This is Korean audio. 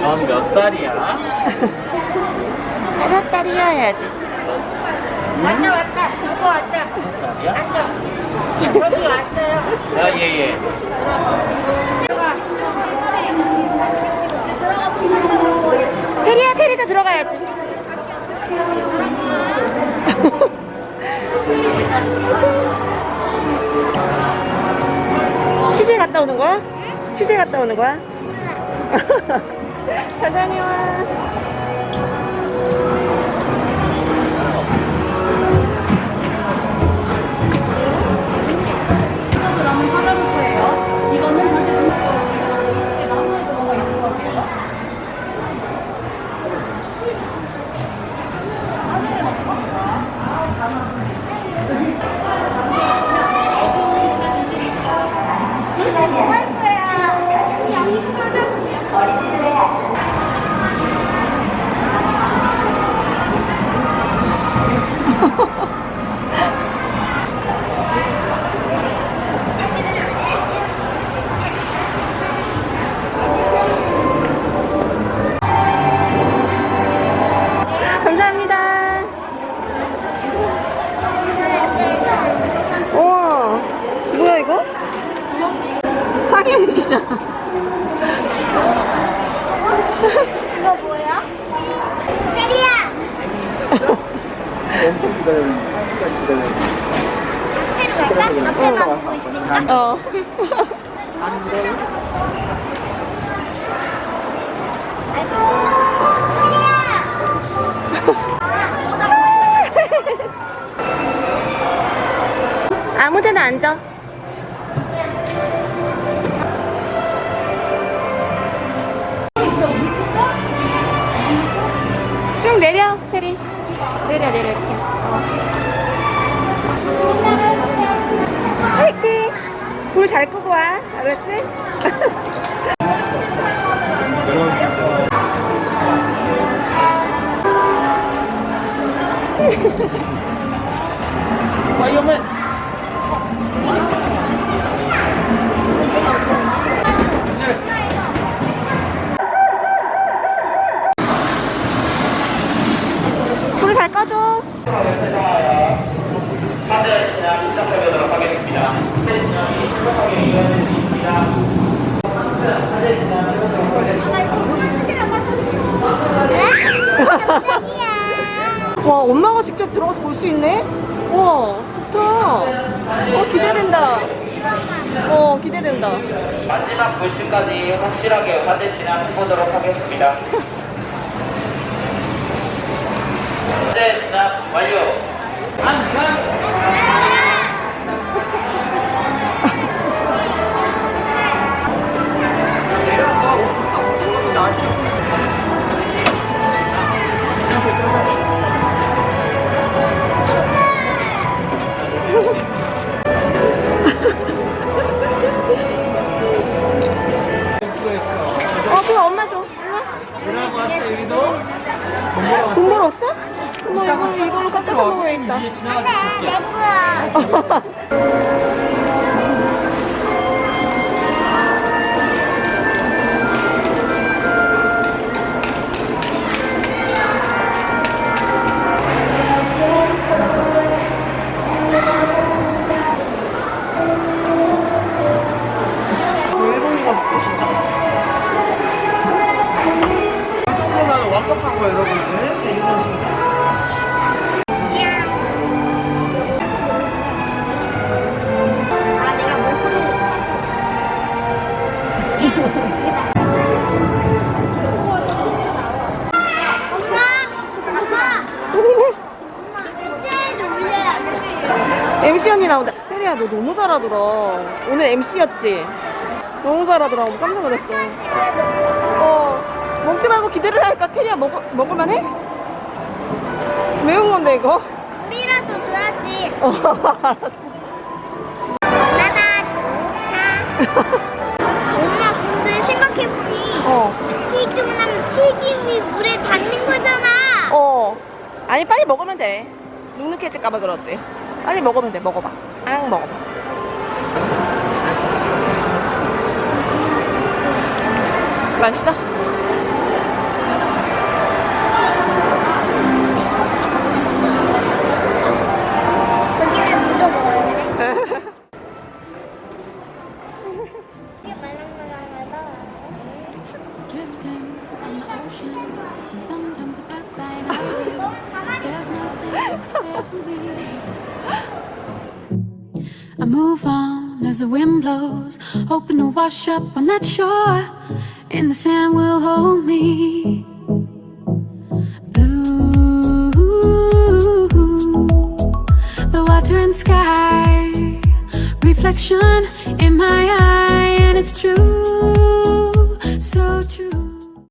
넌몇 살이야? 다섯 달이야 해야지. 왔다 왔다. 이거 왔다. 몇 살이야? 여기 왔어요. 아, 예, 예. 테리야 테리도 들어가야지. 취재 갔다 오는 거야? 취재 갔다 오는 거야? 잘 다녀와. 기자. 이거 뭐야? 테리야. 엄청 기다려. 시간 기다려. 갈까? 앞에만 보고 있으니까. 어. 아무데나 앉아. 이렇게. 어. 화이팅! 불 잘 끄고 와. 알았지? 와, 엄마가 직접 들어가서 볼 수 있네? 와, 좋다. 어, 기대된다. 어, 기대된다. 마지막 불씨까지 확실하게 화재 진행해보도록 하겠습니다. 화재 진행 완료. 어, 깎아서 먹어야겠다. 이제 지나가서 내. 거야. 일본이가 먹고 싶다. 이 정도면 완벽한 거예요, 여러분들. 제 일본 신장. 시현이 나온다 테리야 너 너무 잘하더라 오늘 MC였지? 너무 잘하더라 깜짝 놀랐어 어 먹지 말고 기대를 할까? 테리야 먹, 먹을만 해? 매운 건데 이거? 우리라도 줘야지 어 알았어 나나 좋다 엄마 근데 생각해보니 어. 튀김을 하면 튀김이 물에 닿는 거잖아 어 아니 빨리 먹으면 돼 눅눅해질까봐 그러지 빨리 먹으면 돼 먹어봐 앙 먹어봐 맛있어? 거기는 묻어 먹었는데. 이게 말랑말랑하다. drifting on the ocean. Sometimes I pass by and I live. There's nothing there for me. Move on as the wind blows, hoping to wash up on that shore. And the sand will hold me. Blue, the water and sky, reflection in my